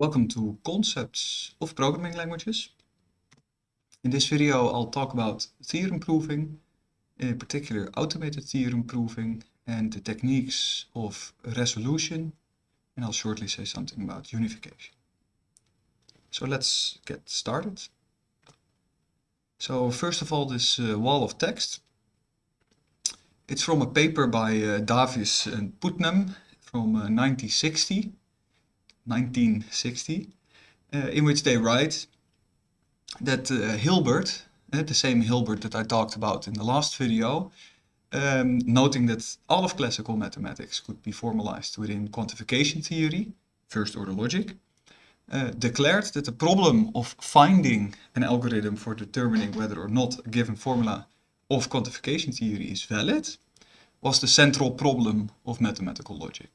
Welcome to Concepts of Programming Languages. In this video I'll talk about theorem proving, in particular automated theorem proving and the techniques of resolution and I'll shortly say something about unification. So let's get started. So first of all this uh, wall of text. It's from a paper by uh, Davis and Putnam from uh, 1960 1960, uh, in which they write that uh, Hilbert, uh, the same Hilbert that I talked about in the last video, um, noting that all of classical mathematics could be formalized within quantification theory, first order logic, uh, declared that the problem of finding an algorithm for determining whether or not a given formula of quantification theory is valid was the central problem of mathematical logic.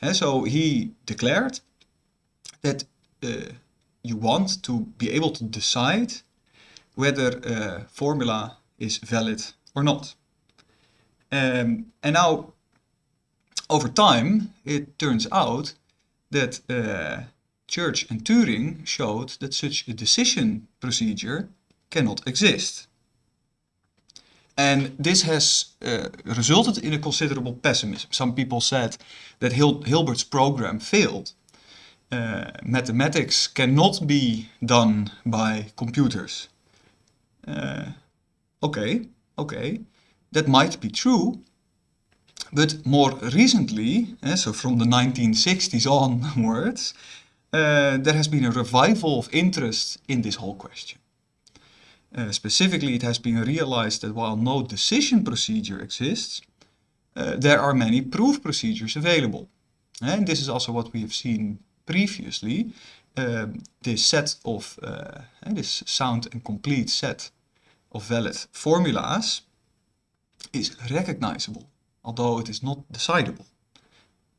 And so he declared that uh, you want to be able to decide whether a formula is valid or not. Um, and now, over time, it turns out that uh, Church and Turing showed that such a decision procedure cannot exist. And this has uh, resulted in a considerable pessimism. Some people said that Hil Hilbert's program failed. Uh, mathematics cannot be done by computers. Uh, okay, okay, that might be true, but more recently, uh, so from the 1960s onwards, uh, there has been a revival of interest in this whole question. Uh, specifically, it has been realized that while no decision procedure exists, uh, there are many proof procedures available. And this is also what we have seen previously. Um, this set of, uh, this sound and complete set of valid formulas is recognizable, although it is not decidable.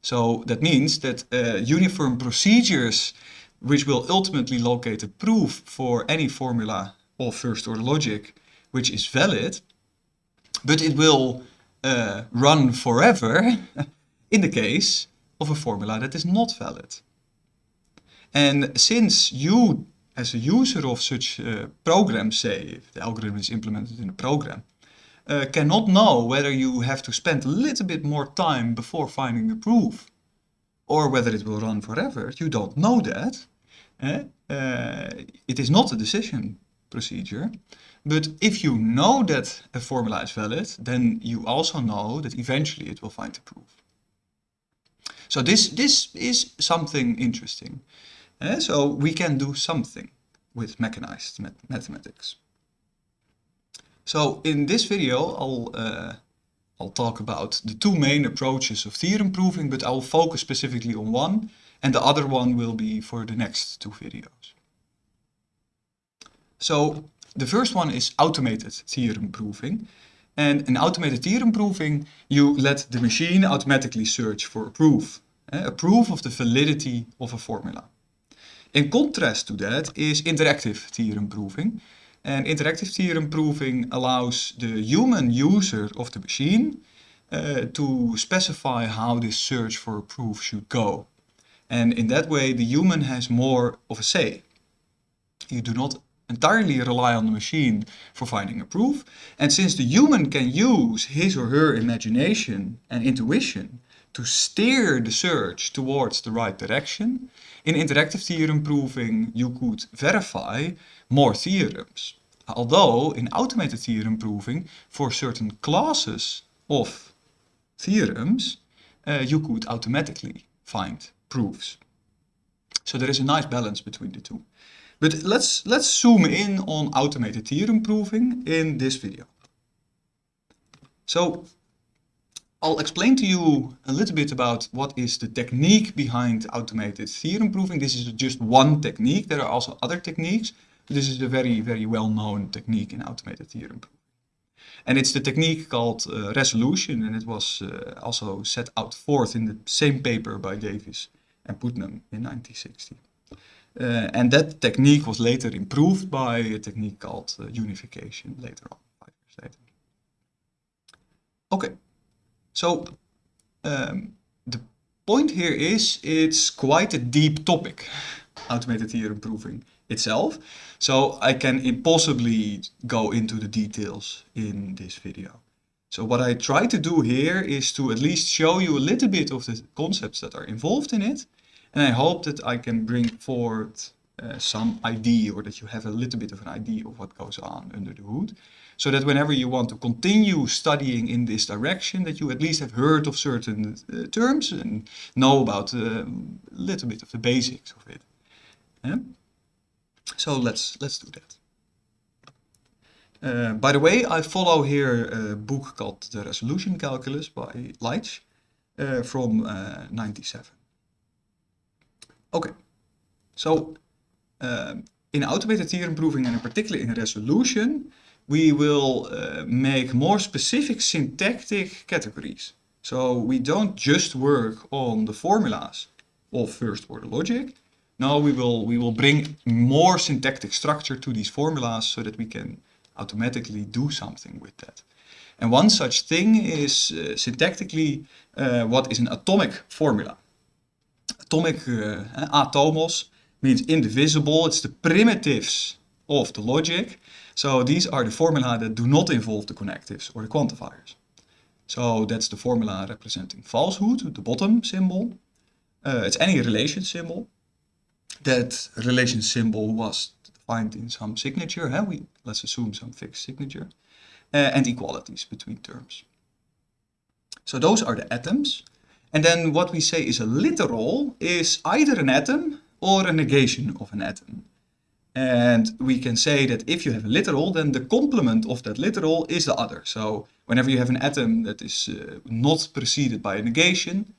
So that means that uh, uniform procedures which will ultimately locate a proof for any formula of first order logic which is valid, but it will uh, run forever in the case of a formula that is not valid. And since you, as a user of such uh, programs, say, if the algorithm is implemented in a program, uh, cannot know whether you have to spend a little bit more time before finding the proof, or whether it will run forever, you don't know that. Eh? Uh, it is not a decision procedure. But if you know that a formula is valid, then you also know that eventually it will find the proof. So this, this is something interesting. Uh, so we can do something with mechanized mathematics. So in this video, I'll, uh, I'll talk about the two main approaches of theorem proving, but I'll focus specifically on one, and the other one will be for the next two videos. So the first one is automated theorem proving. And in automated theorem proving, you let the machine automatically search for a proof, eh, a proof of the validity of a formula. In contrast to that is interactive theorem proving. And interactive theorem proving allows the human user of the machine uh, to specify how this search for a proof should go. And in that way, the human has more of a say. You do not entirely rely on the machine for finding a proof. And since the human can use his or her imagination and intuition to steer the search towards the right direction, in interactive theorem proving you could verify more theorems. Although in automated theorem proving, for certain classes of theorems, uh, you could automatically find proofs. So there is a nice balance between the two. But let's, let's zoom in on automated theorem proving in this video. So I'll explain to you a little bit about what is the technique behind automated theorem proving. This is just one technique. There are also other techniques. This is a very, very well-known technique in automated theorem proving. And it's the technique called uh, resolution and it was uh, also set out forth in the same paper by Davis and Putnam in 1960. Uh, and that technique was later improved by a technique called uh, unification later on, five years later. Okay, so um, the point here is it's quite a deep topic, automated theorem proving itself. So I can impossibly go into the details in this video. So what I try to do here is to at least show you a little bit of the concepts that are involved in it. And I hope that I can bring forward uh, some idea or that you have a little bit of an idea of what goes on under the hood. So that whenever you want to continue studying in this direction, that you at least have heard of certain uh, terms and know about uh, a little bit of the basics of it. Yeah? So let's, let's do that. Uh, by the way, I follow here a book called The Resolution Calculus by Leitsch uh, from uh, 97. Okay, so um, in automated theorem proving and in particular in resolution, we will uh, make more specific syntactic categories. So we don't just work on the formulas of first order logic. No, we will, we will bring more syntactic structure to these formulas so that we can automatically do something with that. And one such thing is uh, syntactically uh, what is an atomic formula. Atomic uh, atomos means indivisible. It's the primitives of the logic. So these are the formula that do not involve the connectives or the quantifiers. So that's the formula representing falsehood, the bottom symbol. Uh, it's any relation symbol. That relation symbol was defined in some signature. Huh? We, let's assume some fixed signature. Uh, and equalities between terms. So those are the atoms. And then what we say is a literal is either an atom or a negation of an atom. And we can say that if you have a literal, then the complement of that literal is the other. So whenever you have an atom that is uh, not preceded by a negation,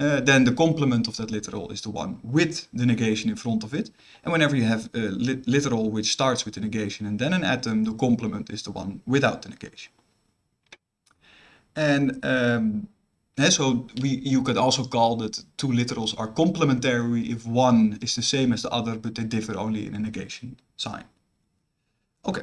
uh, then the complement of that literal is the one with the negation in front of it. And whenever you have a li literal which starts with a negation and then an atom, the complement is the one without the negation. And um, yeah, so we, you could also call that two literals are complementary if one is the same as the other, but they differ only in a negation sign. Okay.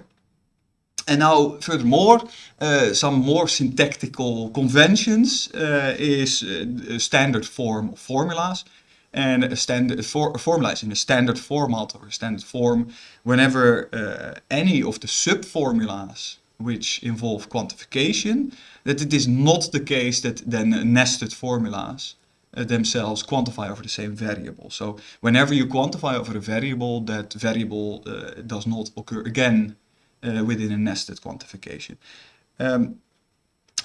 And now, furthermore, uh, some more syntactical conventions uh, is uh, a standard form of formulas. And a standard for, a formula is in a standard format or a standard form whenever uh, any of the subformulas which involve quantification, that it is not the case that then nested formulas uh, themselves quantify over the same variable. So whenever you quantify over a variable, that variable uh, does not occur again uh, within a nested quantification. Um,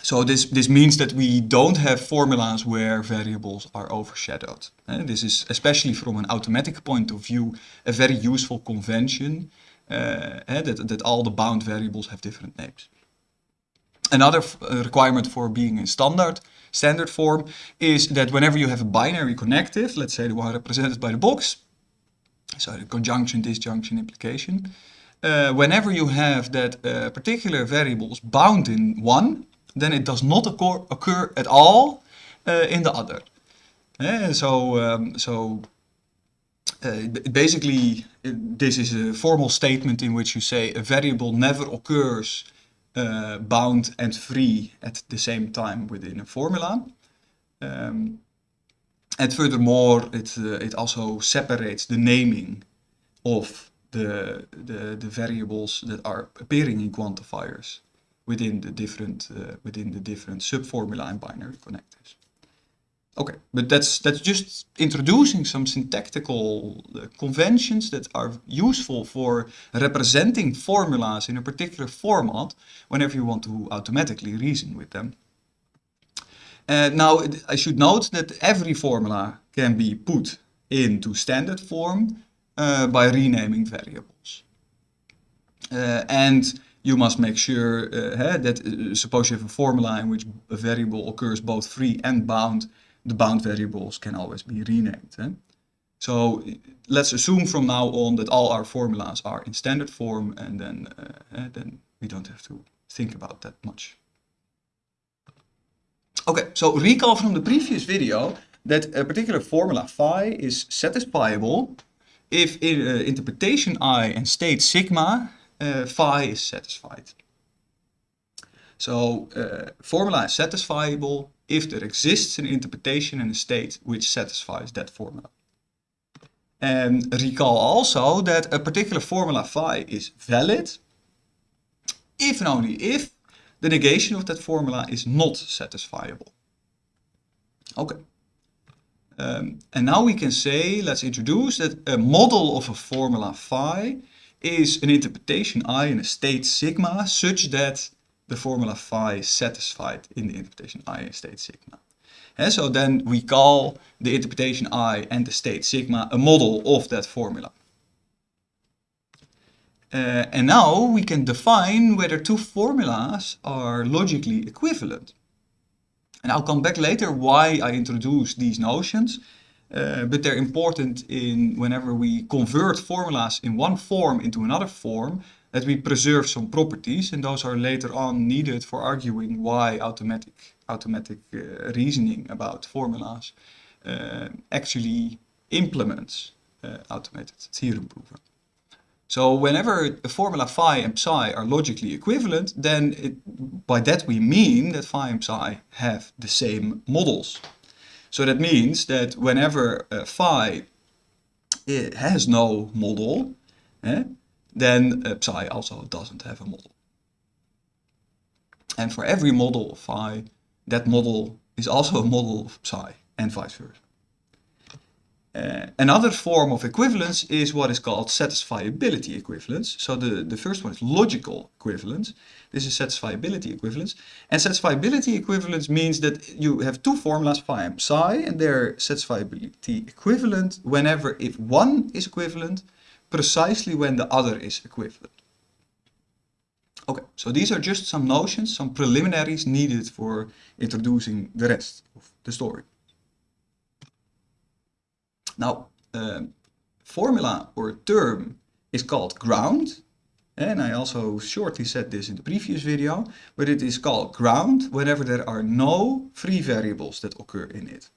so this, this means that we don't have formulas where variables are overshadowed. Uh, this is, especially from an automatic point of view, a very useful convention uh, that, that all the bound variables have different names. Another uh, requirement for being in standard standard form is that whenever you have a binary connective, let's say the one represented by the box, so the conjunction, disjunction, implication, uh, whenever you have that uh, particular variables bound in one, then it does not occur, occur at all uh, in the other. So, um, so uh, basically, this is a formal statement in which you say a variable never occurs uh, bound and free at the same time within a formula. Um, and furthermore, it, uh, it also separates the naming of the, the, the variables that are appearing in quantifiers within the different, within the different subformula and binary connectives. Okay, but that's that's just introducing some syntactical uh, conventions that are useful for representing formulas in a particular format whenever you want to automatically reason with them. Uh, now, I should note that every formula can be put into standard form uh, by renaming variables. Uh, and you must make sure uh, that, uh, suppose you have a formula in which a variable occurs both free and bound, the bound variables can always be renamed. Eh? So let's assume from now on that all our formulas are in standard form and then, uh, then we don't have to think about that much. Okay, so recall from the previous video that a particular formula phi is satisfiable if in, uh, interpretation i and state sigma uh, phi is satisfied. So formula is satisfiable if there exists an interpretation and a state which satisfies that formula. And recall also that a particular formula phi is valid if and only if the negation of that formula is not satisfiable. Okay. Um, and now we can say, let's introduce that a model of a formula phi is an interpretation I in a state sigma such that the formula phi is satisfied in the interpretation I in state sigma. And so then we call the interpretation I and the state sigma a model of that formula. Uh, and now we can define whether two formulas are logically equivalent. And I'll come back later why I introduce these notions, uh, but they're important in whenever we convert formulas in one form into another form, that we preserve some properties, and those are later on needed for arguing why automatic, automatic uh, reasoning about formulas uh, actually implements uh, automated theorem prover. So whenever a formula phi and psi are logically equivalent, then it, by that we mean that phi and psi have the same models. So that means that whenever uh, phi has no model, eh, then uh, psi also doesn't have a model. And for every model of phi, that model is also a model of psi, and vice versa. Uh, another form of equivalence is what is called satisfiability equivalence. So the, the first one is logical equivalence. This is satisfiability equivalence. And satisfiability equivalence means that you have two formulas, phi and psi, and they're satisfiability equivalent whenever if one is equivalent, precisely when the other is equivalent. Okay, so these are just some notions, some preliminaries needed for introducing the rest of the story. Now, uh, formula or term is called ground. And I also shortly said this in the previous video, but it is called ground whenever there are no free variables that occur in it.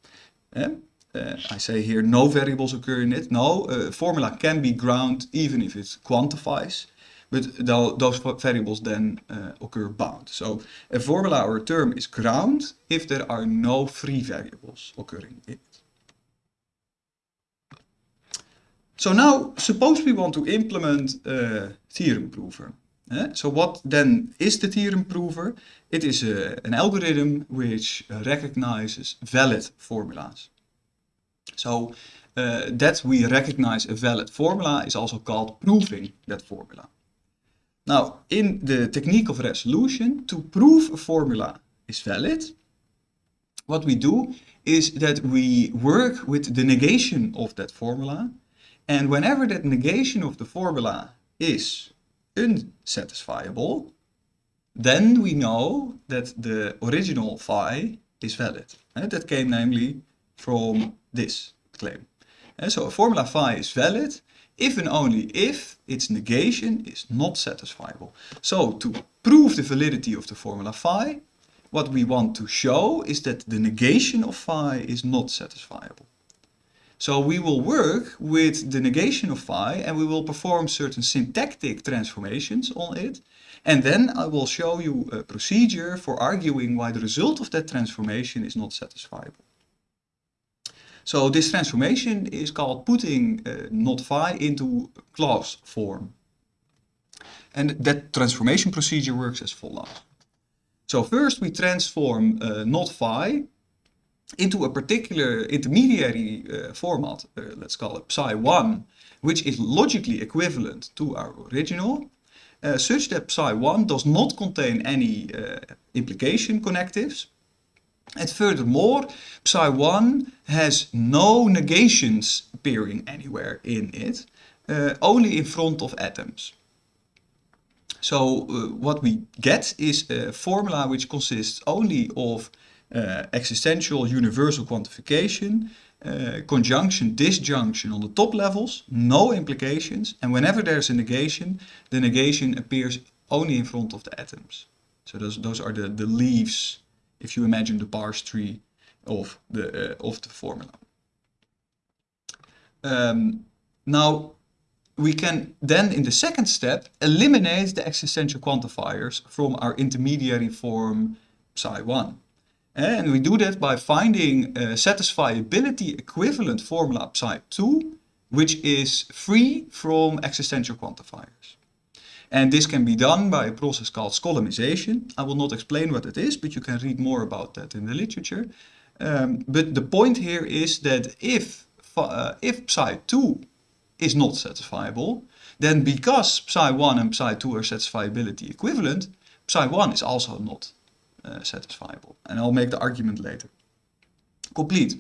And, uh, I say here no variables occur in it. No, a formula can be ground even if it quantifies, but th those variables then uh, occur bound. So a formula or a term is ground if there are no free variables occurring in it. So now, suppose we want to implement a theorem prover. Eh? So what then is the theorem prover? It is a, an algorithm which recognizes valid formulas. So uh, that we recognize a valid formula is also called proving that formula. Now, in the technique of resolution, to prove a formula is valid, what we do is that we work with the negation of that formula and whenever that negation of the formula is unsatisfiable, then we know that the original phi is valid. And that came namely from this claim. And so a formula phi is valid if and only if its negation is not satisfiable. So to prove the validity of the formula phi, what we want to show is that the negation of phi is not satisfiable. So we will work with the negation of phi and we will perform certain syntactic transformations on it. And then I will show you a procedure for arguing why the result of that transformation is not satisfiable. So this transformation is called putting uh, not phi into clause form. And that transformation procedure works as follows. So first we transform uh, not phi into a particular intermediary uh, format, uh, let's call it psi1, which is logically equivalent to our original, uh, such that psi1 does not contain any uh, implication connectives. And furthermore, psi1 has no negations appearing anywhere in it, uh, only in front of atoms. So uh, what we get is a formula which consists only of uh, existential universal quantification, uh, conjunction, disjunction on the top levels, no implications, and whenever there's a negation, the negation appears only in front of the atoms. So those, those are the, the leaves, if you imagine the parse tree of the, uh, of the formula. Um, now, we can then, in the second step, eliminate the existential quantifiers from our intermediary form psi1. And we do that by finding a satisfiability equivalent formula psi2, which is free from existential quantifiers. And this can be done by a process called Skolemization. I will not explain what it is, but you can read more about that in the literature. Um, but the point here is that if, uh, if psi2 is not satisfiable, then because psi1 and psi2 are satisfiability equivalent, psi1 is also not uh, satisfiable. And I'll make the argument later. Complete.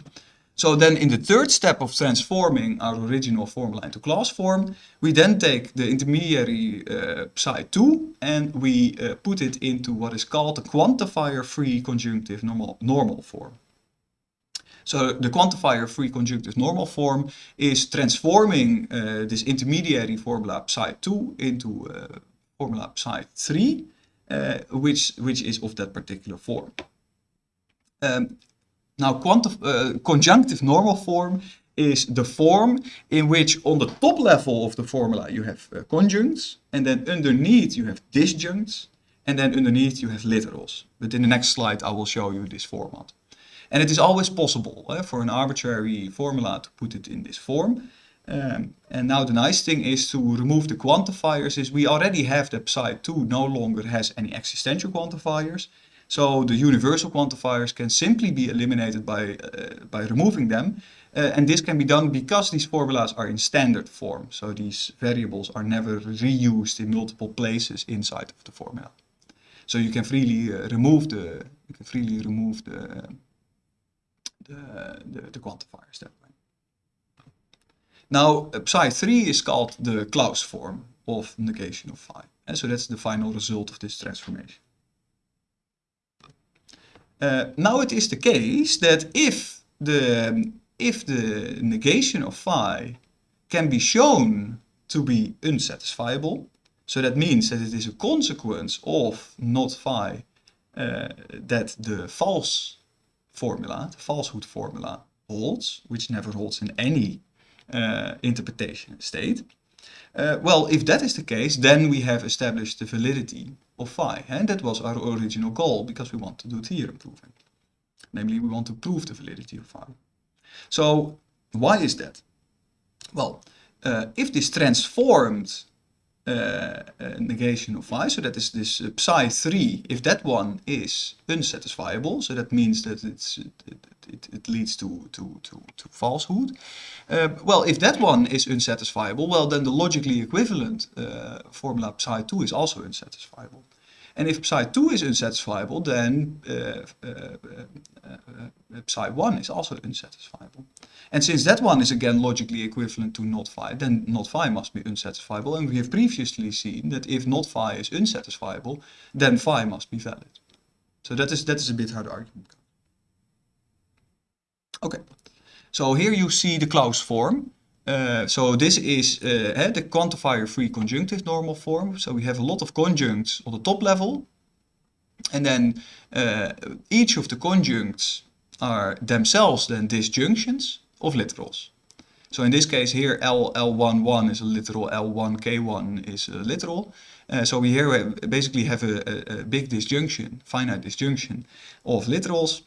So then in the third step of transforming our original formula into clause form, we then take the intermediary uh, psi2 and we uh, put it into what is called the quantifier-free conjunctive normal, normal form. So the quantifier-free conjunctive normal form is transforming uh, this intermediary formula psi2 into uh, formula psi3, uh, which, which is of that particular form. Um, now, uh, conjunctive normal form is the form in which on the top level of the formula you have uh, conjuncts, and then underneath you have disjuncts, and then underneath you have literals. But in the next slide I will show you this format. And it is always possible eh, for an arbitrary formula to put it in this form. Um, and now the nice thing is to remove the quantifiers is we already have that psi2 no longer has any existential quantifiers. So the universal quantifiers can simply be eliminated by, uh, by removing them. Uh, and this can be done because these formulas are in standard form. So these variables are never reused in multiple places inside of the formula. So you can freely uh, remove the you can freely remove the the, the, the quantifiers that way. Now psi3 is called the clause form of negation of phi. And so that's the final result of this transformation. Uh, now it is the case that if the, if the negation of phi can be shown to be unsatisfiable, so that means that it is a consequence of not phi uh, that the false formula, the falsehood formula, holds, which never holds in any uh, interpretation state. Uh, well, if that is the case, then we have established the validity of phi. And that was our original goal because we want to do theorem proving. Namely, we want to prove the validity of phi. So why is that? Well, uh, if this transformed uh, negation of phi, so that is this uh, psi 3, if that one is unsatisfiable, so that means that it's, it, it, leads to, to, to, to falsehood. Uh, well, if that one is unsatisfiable, well then the logically equivalent uh, formula psi 2 is also unsatisfiable. And if psi 2 is unsatisfiable, then uh, uh, psi 1 is also unsatisfiable. And since that one is again logically equivalent to not phi, then not phi must be unsatisfiable. And we have previously seen that if not phi is unsatisfiable, then phi must be valid. So that is, that is a bit how the argument. Okay, so here you see the clause form. Uh, so this is uh, the quantifier-free conjunctive normal form. So we have a lot of conjuncts on the top level. And then uh, each of the conjuncts are themselves then disjunctions of literals. So in this case here L, L11 is a literal, L1, K1 is a literal. Uh, so we here basically have a, a, a, big disjunction, finite disjunction of literals.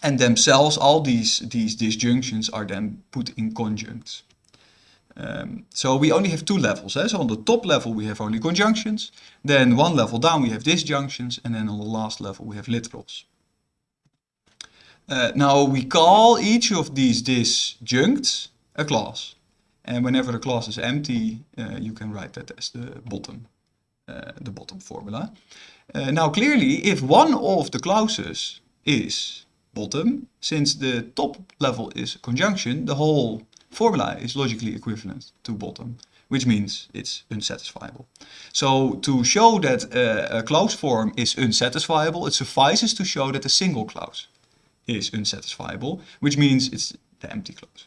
And themselves, all these, these disjunctions are then put in conjuncts. Um, so we only have two levels. Eh? So on the top level we have only conjunctions. Then one level down we have disjunctions. And then on the last level we have literals. Uh, now we call each of these disjuncts a clause. And whenever a clause is empty, uh, you can write that as the bottom, uh, the bottom formula. Uh, now clearly, if one of the clauses is bottom, since the top level is conjunction, the whole formula is logically equivalent to bottom, which means it's unsatisfiable. So to show that uh, a clause form is unsatisfiable, it suffices to show that a single clause is unsatisfiable, which means it's the empty clause.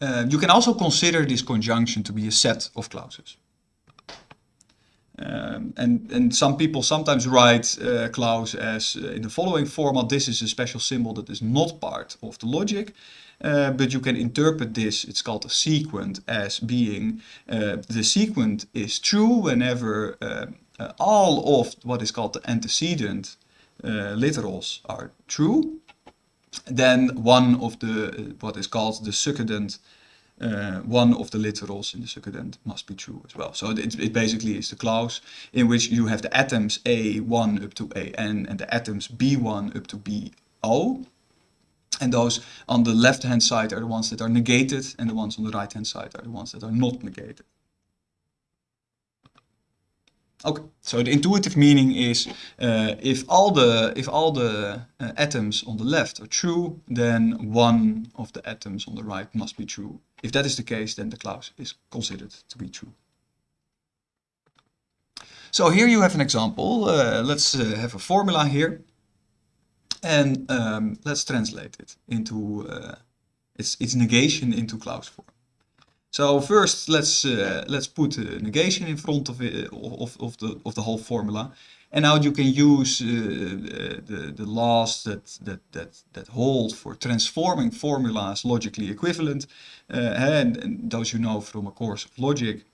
Uh, you can also consider this conjunction to be a set of clauses. Um, and, and some people sometimes write uh, clause as uh, in the following format, this is a special symbol that is not part of the logic, uh, but you can interpret this, it's called a sequent, as being uh, the sequent is true whenever uh, uh, all of what is called the antecedent literals are true, then one of the, what is called the succedent, uh, one of the literals in the succedent must be true as well. So it, it basically is the clause in which you have the atoms A1 up to AN and the atoms B1 up to BO. And those on the left hand side are the ones that are negated and the ones on the right hand side are the ones that are not negated. Okay, so the intuitive meaning is uh, if all the if all the uh, atoms on the left are true, then one of the atoms on the right must be true. If that is the case, then the clause is considered to be true. So here you have an example. Uh, let's uh, have a formula here, and um, let's translate it into uh, its its negation into clause form. So first, let's uh, let's put a negation in front of, it, of, of, the, of the whole formula. And now you can use uh, the, the laws that, that, that, that hold for transforming formulas logically equivalent. Uh, and, and, those you know from a course of logic,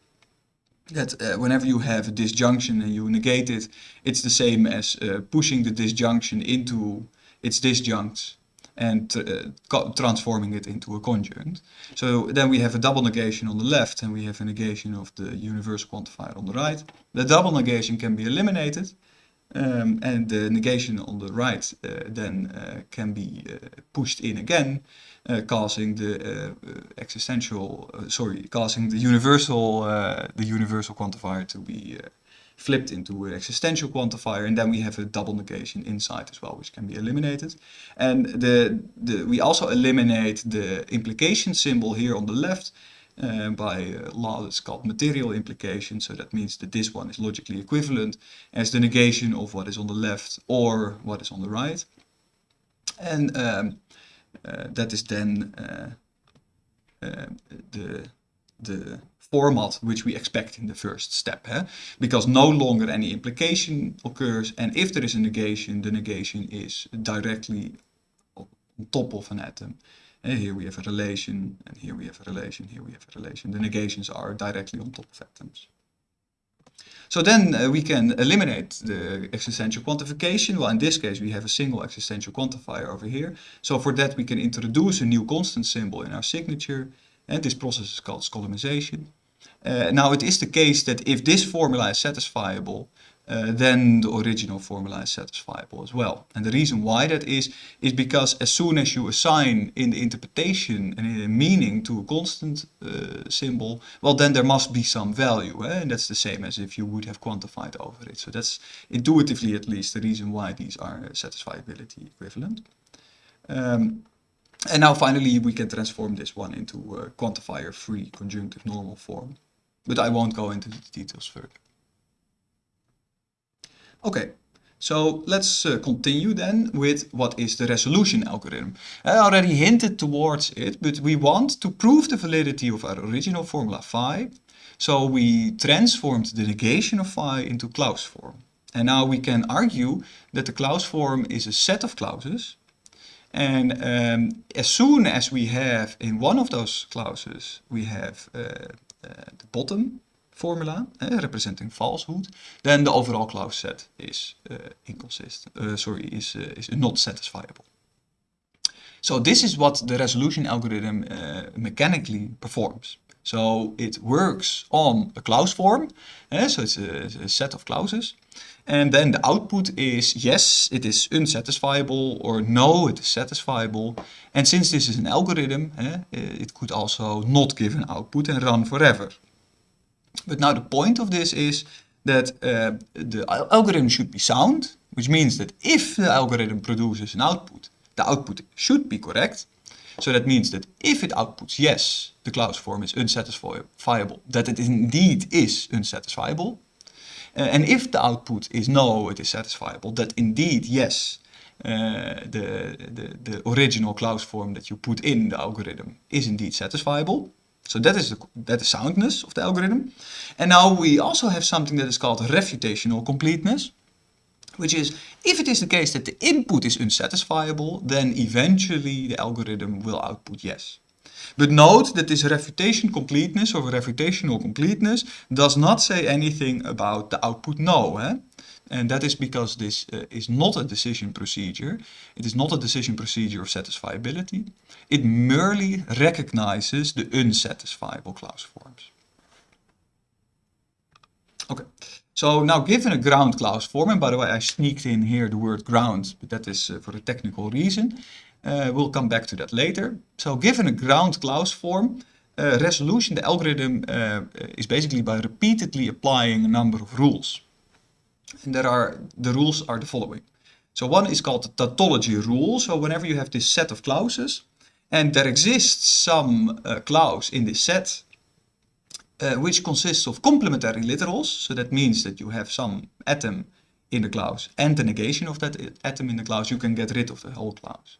that uh, whenever you have a disjunction and you negate it, it's the same as uh, pushing the disjunction into its disjuncts and uh, transforming it into a conjunct. So then we have a double negation on the left and we have a negation of the universal quantifier on the right. The double negation can be eliminated um, and the negation on the right uh, then uh, can be uh, pushed in again, uh, causing the uh, existential, sorry, causing the universal, the universal quantifier to be flipped into an existential quantifier and then we have a double negation inside as well which can be eliminated. And the, the we also eliminate the implication symbol here on the left uh, by a law that's called material implication. So that means that this one is logically equivalent as the negation of what is on the left or what is on the right. And um, uh, that is then uh, uh the the format which we expect in the first step. Eh? Because no longer any implication occurs and if there is a negation, the negation is directly on top of an atom. And here we have a relation, and here we have a relation, here we have a relation. The negations are directly on top of atoms. So then uh, we can eliminate the existential quantification. Well, in this case, we have a single existential quantifier over here. So for that, we can introduce a new constant symbol in our signature. And this process is called Skolemization. Uh, now it is the case that if this formula is satisfiable, uh, then the original formula is satisfiable as well. And the reason why that is, is because as soon as you assign in the interpretation and in the meaning to a constant uh, symbol, well then there must be some value. Eh? And that's the same as if you would have quantified over it. So that's intuitively at least the reason why these are satisfiability equivalent. Um, and now finally we can transform this one into a quantifier-free conjunctive normal form. But I won't go into the details further. Okay, so let's uh, continue then with what is the resolution algorithm. I already hinted towards it, but we want to prove the validity of our original formula phi. So we transformed the negation of phi into clause form. And now we can argue that the clause form is a set of clauses and um, as soon as we have in one of those clauses, we have uh, uh, the bottom formula uh, representing falsehood, then the overall clause set is uh, inconsistent, uh, sorry, is, is not satisfiable. So this is what the resolution algorithm mechanically performs. So it works on a clause form, so it's a, a set of clauses, and then the output is yes, it is unsatisfiable or no, it is satisfiable. And since this is an algorithm, eh, it could also not give an output and run forever. But now the point of this is that uh, the algorithm should be sound, which means that if the algorithm produces an output, the output should be correct. So that means that if it outputs yes, the clause form is unsatisfiable, that it indeed is unsatisfiable, uh, and if the output is no, it is satisfiable, that indeed, yes, uh, the, the, the original clause form that you put in the algorithm is indeed satisfiable. So that is the that is soundness of the algorithm. And now we also have something that is called refutational completeness, which is if it is the case that the input is unsatisfiable, then eventually the algorithm will output yes. But note that this refutation completeness or refutational completeness does not say anything about the output no. Eh? And that is because this uh, is not a decision procedure. It is not a decision procedure of satisfiability. It merely recognizes the unsatisfiable clause forms. Okay, so now given a ground clause form, and by the way I sneaked in here the word ground, but that is uh, for a technical reason. Uh, we'll come back to that later. So given a ground clause form, uh, resolution, the algorithm uh, is basically by repeatedly applying a number of rules. And there are, the rules are the following. So one is called the tautology rule. So whenever you have this set of clauses, and there exists some uh, clause in this set, uh, which consists of complementary literals. So that means that you have some atom in the clause and the negation of that atom in the clause, you can get rid of the whole clause.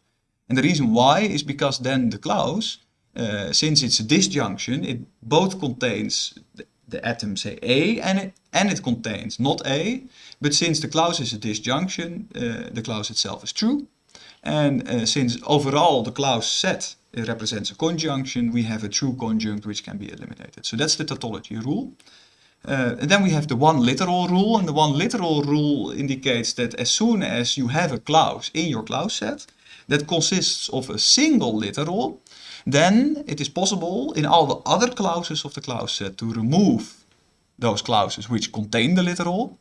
And the reason why is because then the clause uh, since it's a disjunction, it both contains the, the atom, say A, and it, and it contains not A. But since the clause is a disjunction, uh, the clause itself is true. And uh, since overall the clause set represents a conjunction, we have a true conjunct which can be eliminated. So that's the tautology rule. Uh, and then we have the one literal rule, and the one literal rule indicates that as soon as you have a clause in your clause set that consists of a single literal, then it is possible in all the other clauses of the clause set to remove those clauses which contain the literal.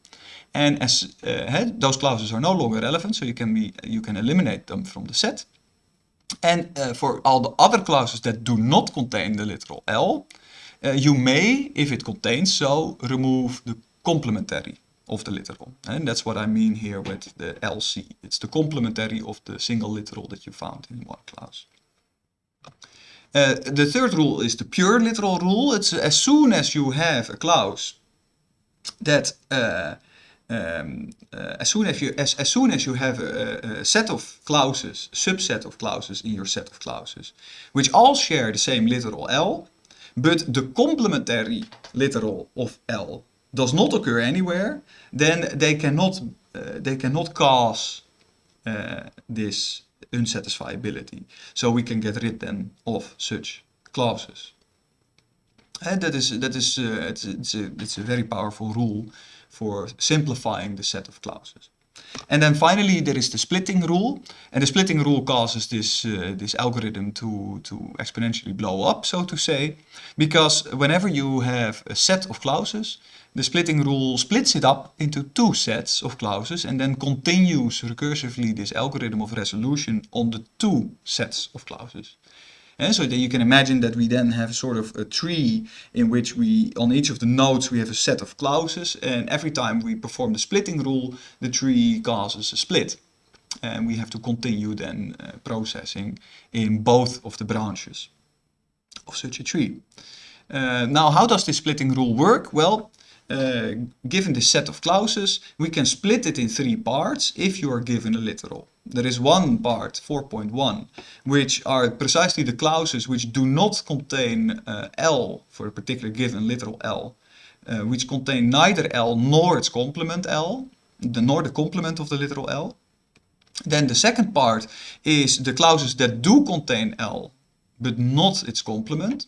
And as uh, those clauses are no longer relevant, so you can be you can eliminate them from the set. And uh, for all the other clauses that do not contain the literal L, uh, you may, if it contains so, remove the complementary of the literal. And that's what I mean here with the LC. It's the complementary of the single literal that you found in one clause. Uh, the third rule is the pure literal rule. It's as soon as you have a clause that uh, um, uh, as soon as you as, as soon as you have a, a, set of clauses, subset of clauses in your set of clauses, which all share the same literal L, but the complementary literal of L does not occur anywhere, then they cannot uh, they cannot cause uh, this unsatisfiability. So we can get rid then of such clauses. And that is, that is uh, it's, it's, a, it's a very powerful rule for simplifying the set of clauses. And then finally there is the splitting rule. And the splitting rule causes this, uh, this algorithm to, to exponentially blow up, so to say. Because whenever you have a set of clauses, the splitting rule splits it up into two sets of clauses and then continues recursively this algorithm of resolution on the two sets of clauses. And so then you can imagine that we then have sort of a tree in which we, on each of the nodes, we have a set of clauses. And every time we perform the splitting rule, the tree causes a split. And we have to continue then uh, processing in both of the branches of such a tree. Uh, now, how does this splitting rule work? Well, uh, given this set of clauses, we can split it in three parts if you are given a literal. There is one part, 4.1, which are precisely the clauses which do not contain uh, L for a particular given literal L, uh, which contain neither L nor its complement L, the, nor the complement of the literal L. Then the second part is the clauses that do contain L, but not its complement.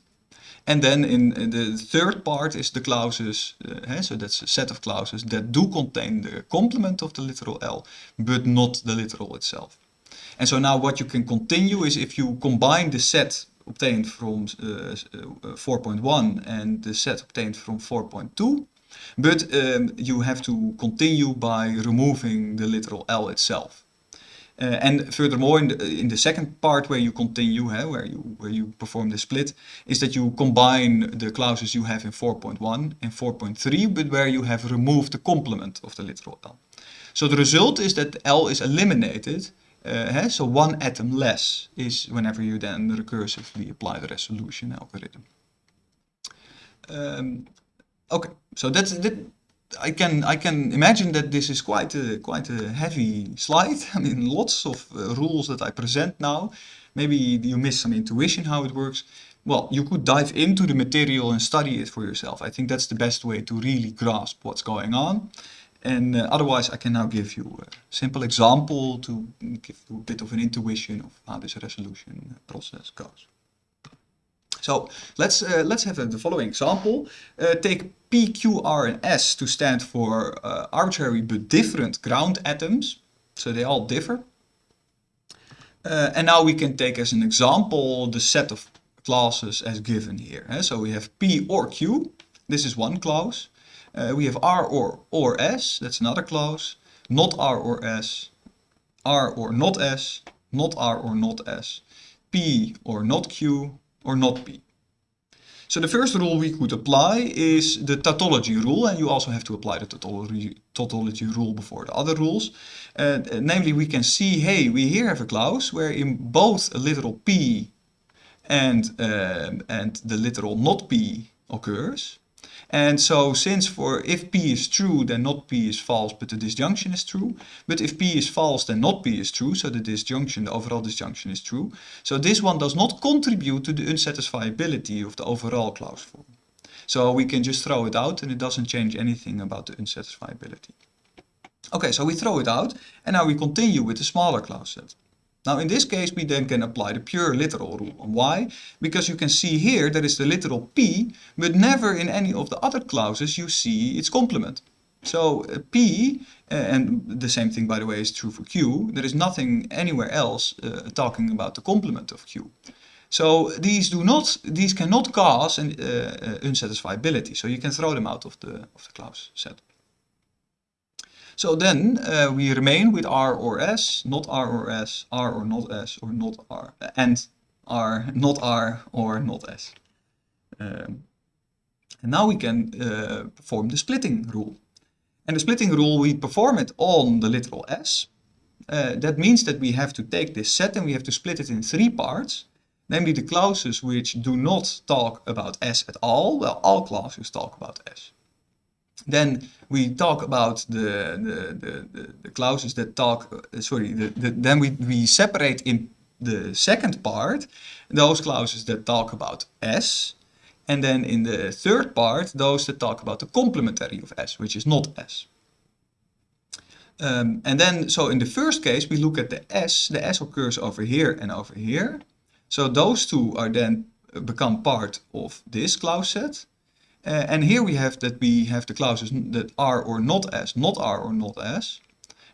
And then in, the third part is the clauses, uh, so that's a set of clauses that do contain the complement of the literal L, but not the literal itself. And so now what you can continue is if you combine the set obtained from uh, uh, 4.1 and the set obtained from 4.2, but um, you have to continue by removing the literal L itself. Uh, and furthermore, in the, in the second part where you continue, eh, where you where you perform the split, is that you combine the clauses you have in 4.1 and 4.3, but where you have removed the complement of the literal L. So the result is that L is eliminated, uh, eh, so one atom less is whenever you then recursively apply the resolution algorithm. Um, okay, so that's that, I can I can imagine that this is quite a quite a heavy slide. I mean, lots of uh, rules that I present now. Maybe you miss some intuition how it works. Well, you could dive into the material and study it for yourself. I think that's the best way to really grasp what's going on. And uh, otherwise, I can now give you a simple example to give you a bit of an intuition of how this resolution process goes. So let's uh, let's have a, the following example. Uh, take P, Q, R, and S to stand for uh, arbitrary but different ground atoms. So they all differ. Uh, and now we can take as an example the set of clauses as given here. Eh? So we have P or Q. This is one clause. Uh, we have R or or S. That's another clause. Not R or S. R or not S. Not R or not S. P or not Q or not P. So the first rule we could apply is the tautology rule, and you also have to apply the tautology, tautology rule before the other rules. Uh, namely, we can see, hey, we here have a clause where in both a literal P and, um, and the literal not P occurs. And so since for if P is true, then not P is false, but the disjunction is true. But if P is false, then not P is true, so the disjunction, the overall disjunction is true. So this one does not contribute to the unsatisfiability of the overall clause form. So we can just throw it out and it doesn't change anything about the unsatisfiability. Okay, so we throw it out and now we continue with the smaller clause set. Now in this case we then can apply the pure literal rule. Why? Because you can see here there is the literal P, but never in any of the other clauses you see its complement. So uh, P, uh, and the same thing by the way is true for Q, there is nothing anywhere else uh, talking about the complement of Q. So these do not, these cannot cause an uh, uh, unsatisfiability. So you can throw them out of the of the clause set. So then uh, we remain with R or S, not R or S, R or not S, or not R, and R, not R, or not S. Um, and now we can uh, perform the splitting rule. And the splitting rule, we perform it on the literal S. Uh, that means that we have to take this set and we have to split it in three parts. Namely the clauses which do not talk about S at all. Well, all clauses talk about S. Then we talk about the, the, the, the, clauses that talk, uh, sorry, the, the, then we, we separate in the second part those clauses that talk about S. And then in the third part, those that talk about the complementary of S, which is not S. Um, and then, so in the first case, we look at the S. The S occurs over here and over here. So those two are then uh, become part of this clause set. Uh, and here we have that we have the clauses that are or not S, not R or not S.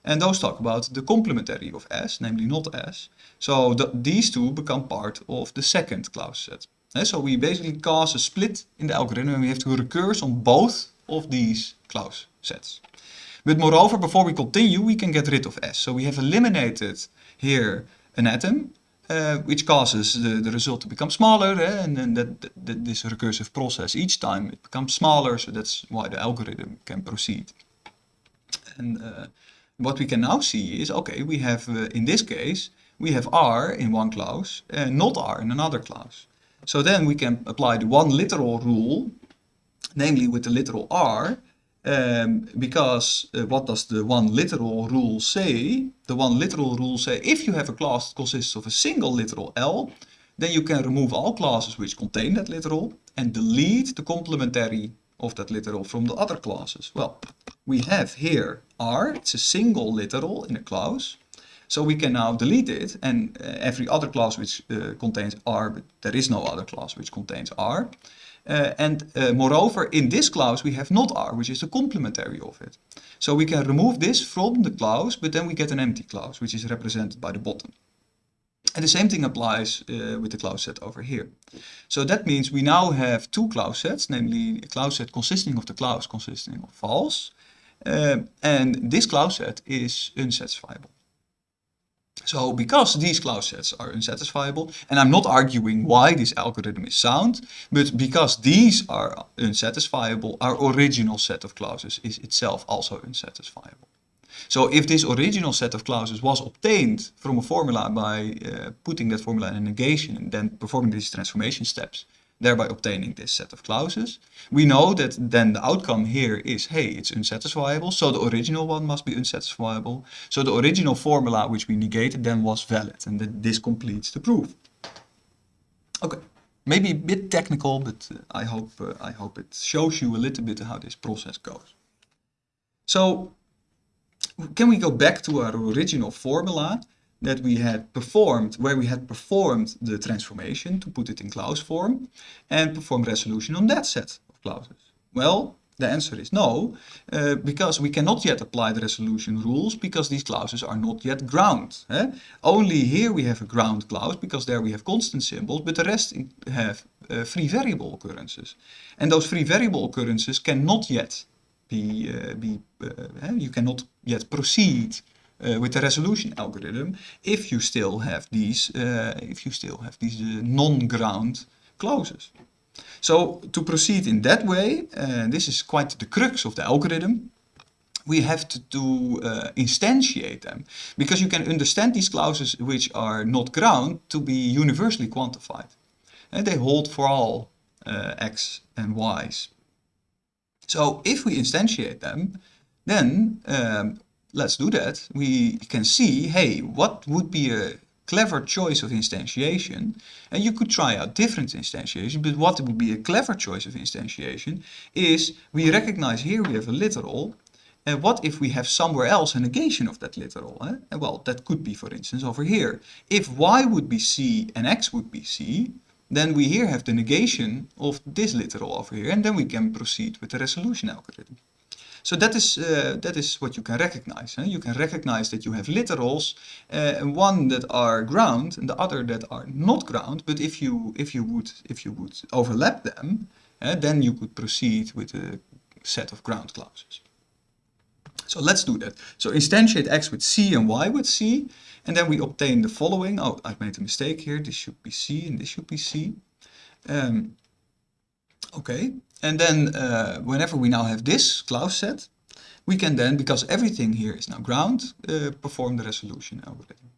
And those talk about the complementary of S, namely not S. So the, these two become part of the second clause set. Uh, so we basically cause a split in the algorithm and we have to recurse on both of these clause sets. But moreover, before we continue, we can get rid of S. So we have eliminated here an atom uh, which causes the, the result to become smaller eh? and then that, that, this recursive process each time it becomes smaller so that's why the algorithm can proceed and uh, what we can now see is okay we have uh, in this case we have r in one clause and not r in another clause so then we can apply the one literal rule namely with the literal r um, because uh, what does the one literal rule say? The one literal rule say if you have a clause that consists of a single literal L, then you can remove all clauses which contain that literal and delete the complementary of that literal from the other clauses. Well, we have here R, it's a single literal in a clause. So we can now delete it and uh, every other clause which uh, contains R, but there is no other clause which contains R. Uh, and uh, moreover, in this clause we have not R, which is the complementary of it. So we can remove this from the clause, but then we get an empty clause, which is represented by the bottom. And the same thing applies uh, with the clause set over here. So that means we now have two clause sets, namely a clause set consisting of the clause consisting of false. Uh, and this clause set is unsatisfiable. So because these clause sets are unsatisfiable, and I'm not arguing why this algorithm is sound, but because these are unsatisfiable, our original set of clauses is itself also unsatisfiable. So if this original set of clauses was obtained from a formula by uh, putting that formula in a negation and then performing these transformation steps, thereby obtaining this set of clauses. We know that then the outcome here is, hey, it's unsatisfiable, so the original one must be unsatisfiable. So the original formula which we negated then was valid, and that this completes the proof. Okay, maybe a bit technical, but uh, I hope uh, I hope it shows you a little bit how this process goes. So can we go back to our original formula? That we had performed, where we had performed the transformation to put it in clause form and performed resolution on that set of clauses? Well, the answer is no, uh, because we cannot yet apply the resolution rules because these clauses are not yet ground. Eh? Only here we have a ground clause because there we have constant symbols, but the rest have uh, free variable occurrences. And those free variable occurrences cannot yet be, uh, be eh? you cannot yet proceed uh, with the resolution algorithm if you still have these uh, if you still have these uh, non-ground clauses. So to proceed in that way, and this is quite the crux of the algorithm. We have to, to instantiate them because you can understand these clauses which are not ground to be universally quantified. And they hold for all x and y's. So if we instantiate them, then um, let's do that. We can see, hey, what would be a clever choice of instantiation? And you could try out different instantiation, but what would be a clever choice of instantiation is we recognize here we have a literal. And what if we have somewhere else a negation of that literal? Eh? Well, that could be, for instance, over here. If y would be c and x would be c, then we here have the negation of this literal over here, and then we can proceed with the resolution algorithm. So that is, uh, that is what you can recognize. You can recognize that you have literals, uh, one that are ground and the other that are not ground. But if you, if you, would, if you would overlap them, uh, then you could proceed with a set of ground clauses. So let's do that. So instantiate x with c and y with c. And then we obtain the following. Oh, I've made a mistake here. This should be c and this should be c. Um, okay, and then uh, whenever we now have this clause set, we can then, because everything here is now ground, uh, perform the resolution algorithm.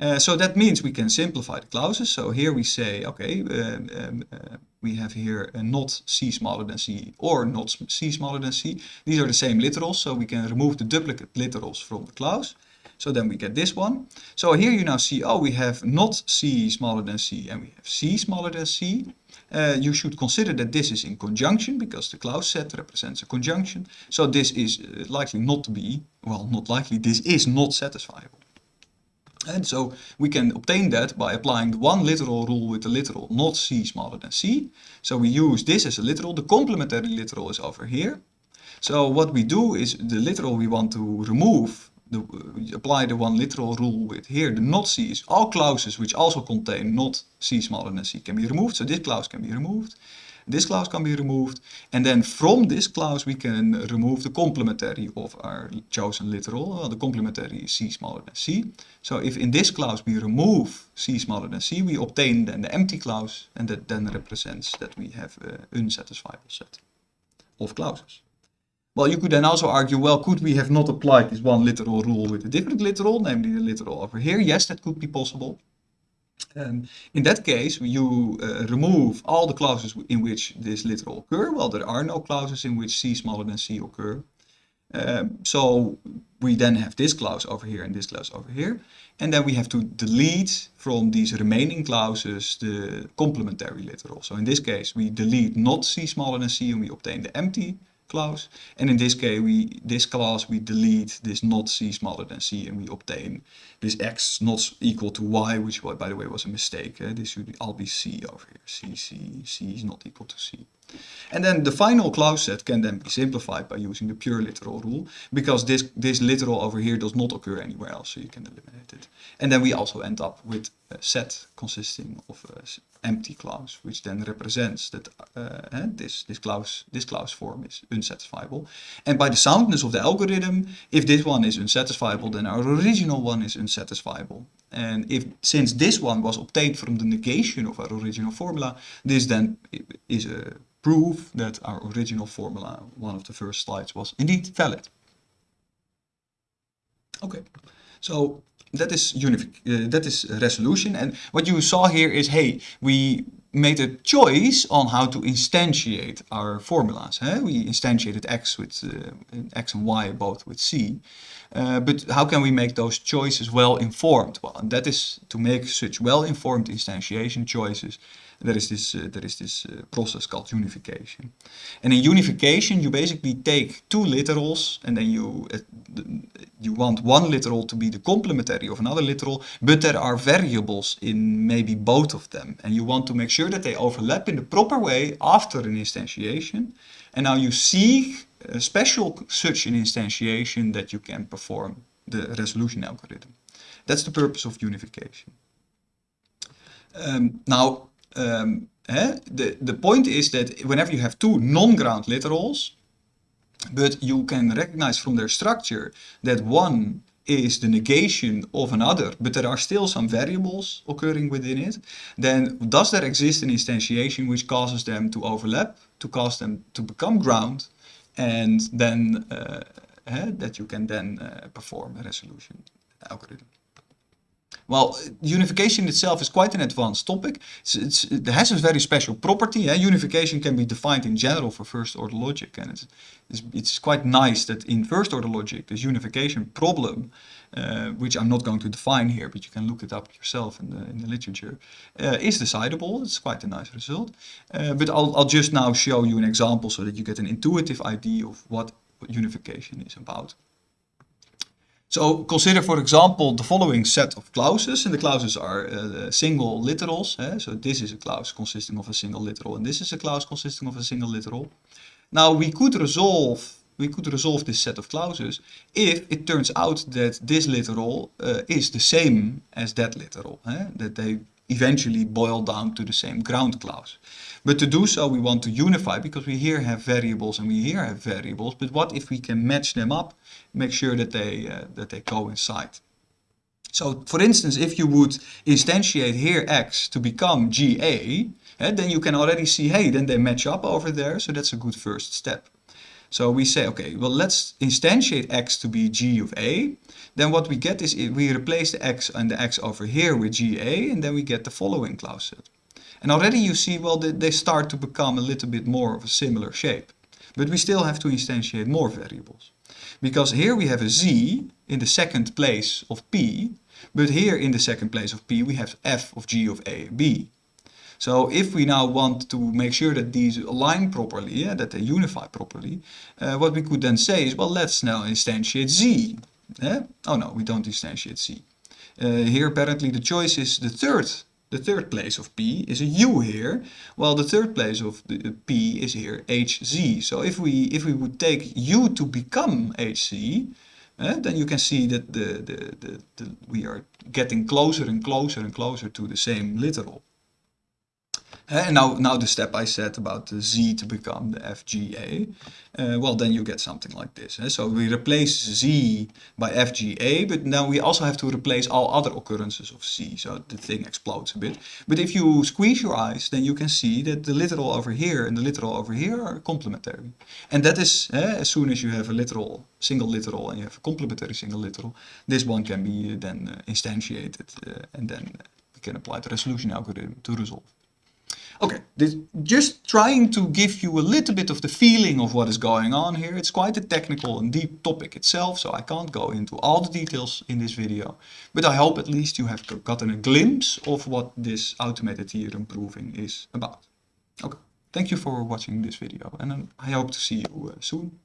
Uh, so that means we can simplify the clauses. So here we say, okay, um, um, uh, we have here not c smaller than c or not c smaller than c. These are the same literals, so we can remove the duplicate literals from the clause. So then we get this one. So here you now see, oh, we have not c smaller than c and we have c smaller than c. Uh, you should consider that this is in conjunction because the clause set represents a conjunction. So this is uh, likely not to be, well, not likely, this is not satisfiable. And so we can obtain that by applying the one literal rule with the literal not c smaller than c. So we use this as a literal. The complementary literal is over here. So what we do is the literal we want to remove the, apply the one literal rule with here, the not is all clauses which also contain not c smaller than c can be removed. So this clause can be removed. This clause can be removed. And then from this clause we can remove the complementary of our chosen literal. Well, the complementary is c smaller than c. So if in this clause we remove c smaller than c, we obtain then the empty clause. And that then represents that we have an unsatisfiable set of clauses. Well, you could then also argue, well, could we have not applied this one literal rule with a different literal, namely the literal over here? Yes, that could be possible. Um, in that case, you uh, remove all the clauses in which this literal occur. Well, there are no clauses in which c smaller than c occur. Um, so we then have this clause over here and this clause over here. And then we have to delete from these remaining clauses the complementary literal. So in this case, we delete not c smaller than c and we obtain the empty clause. And in this case, we this clause we delete this not c smaller than c, and we obtain this x not equal to y, which by the way was a mistake. Eh? This should all be c over here. c, c, c is not equal to c. And then the final clause set can then be simplified by using the pure literal rule, because this, this literal over here does not occur anywhere else, so you can eliminate it. And then we also end up with a set consisting of an empty clause, which then represents that uh, this, this, clause, this clause form is unsatisfiable. And by the soundness of the algorithm, if this one is unsatisfiable, then our original one is unsatisfiable. And if since this one was obtained from the negation of our original formula, this then is a proof that our original formula, one of the first slides, was indeed valid. Okay, so that is unific, uh, that is resolution. And what you saw here is, hey, we made a choice on how to instantiate our formulas. We instantiated x with uh, x and y both with c. Uh, but how can we make those choices well informed? Well, that is to make such well informed instantiation choices. There is this uh, there is this uh, process called unification, and in unification you basically take two literals and then you uh, you want one literal to be the complementary of another literal, but there are variables in maybe both of them, and you want to make sure that they overlap in the proper way after an instantiation. And now you seek a special such an instantiation that you can perform the resolution algorithm. That's the purpose of unification. Um, now, um, eh, the, the point is that whenever you have two non-ground literals, but you can recognize from their structure that one is the negation of another, but there are still some variables occurring within it, then does there exist an instantiation which causes them to overlap, to cause them to become ground, and then uh, uh, that you can then uh, perform a resolution algorithm. Well, unification itself is quite an advanced topic. It's, it's, it has a very special property. Eh? Unification can be defined in general for first order logic. And it's, it's, it's quite nice that in first order logic, this unification problem, uh, which I'm not going to define here, but you can look it up yourself in the, in the literature, uh, is decidable. It's quite a nice result. Uh, but I'll, I'll just now show you an example so that you get an intuitive idea of what unification is about. So consider, for example, the following set of clauses, and the clauses are uh, single literals. Eh? So this is a clause consisting of a single literal, and this is a clause consisting of a single literal. Now we could resolve we could resolve this set of clauses if it turns out that this literal uh, is the same as that literal, eh? that they eventually boil down to the same ground clause. But to do so, we want to unify because we here have variables and we here have variables. But what if we can match them up, make sure that they, uh, that they coincide? So for instance, if you would instantiate here x to become GA, eh, then you can already see, hey, then they match up over there. So that's a good first step. So we say, okay, well, let's instantiate x to be g of a. Then what we get is we replace the x and the x over here with ga, and then we get the following clause set. And already you see, well, they start to become a little bit more of a similar shape. But we still have to instantiate more variables. Because here we have a z in the second place of p, but here in the second place of p we have f of g of a b. So if we now want to make sure that these align properly, yeah, that they unify properly, uh, what we could then say is, well, let's now instantiate z. Yeah? Oh no, we don't instantiate z. Uh, here apparently the choice is the third the third place of P is a U here, while the third place of the P is here HZ. So if we if we would take U to become HZ, uh, then you can see that the, the, the, the, we are getting closer and closer and closer to the same literal. And now, now the step I said about the Z to become the FGA, uh, well then you get something like this. So we replace Z by FGA, but now we also have to replace all other occurrences of Z, so the thing explodes a bit. But if you squeeze your eyes, then you can see that the literal over here and the literal over here are complementary. And that is, uh, as soon as you have a literal, single literal, and you have a complementary single literal, this one can be then uh, instantiated, uh, and then we can apply the resolution algorithm to resolve. Okay, this, just trying to give you a little bit of the feeling of what is going on here. It's quite a technical and deep topic itself, so I can't go into all the details in this video. But I hope at least you have gotten a glimpse of what this automated theorem proving is about. Okay, thank you for watching this video and I hope to see you uh, soon.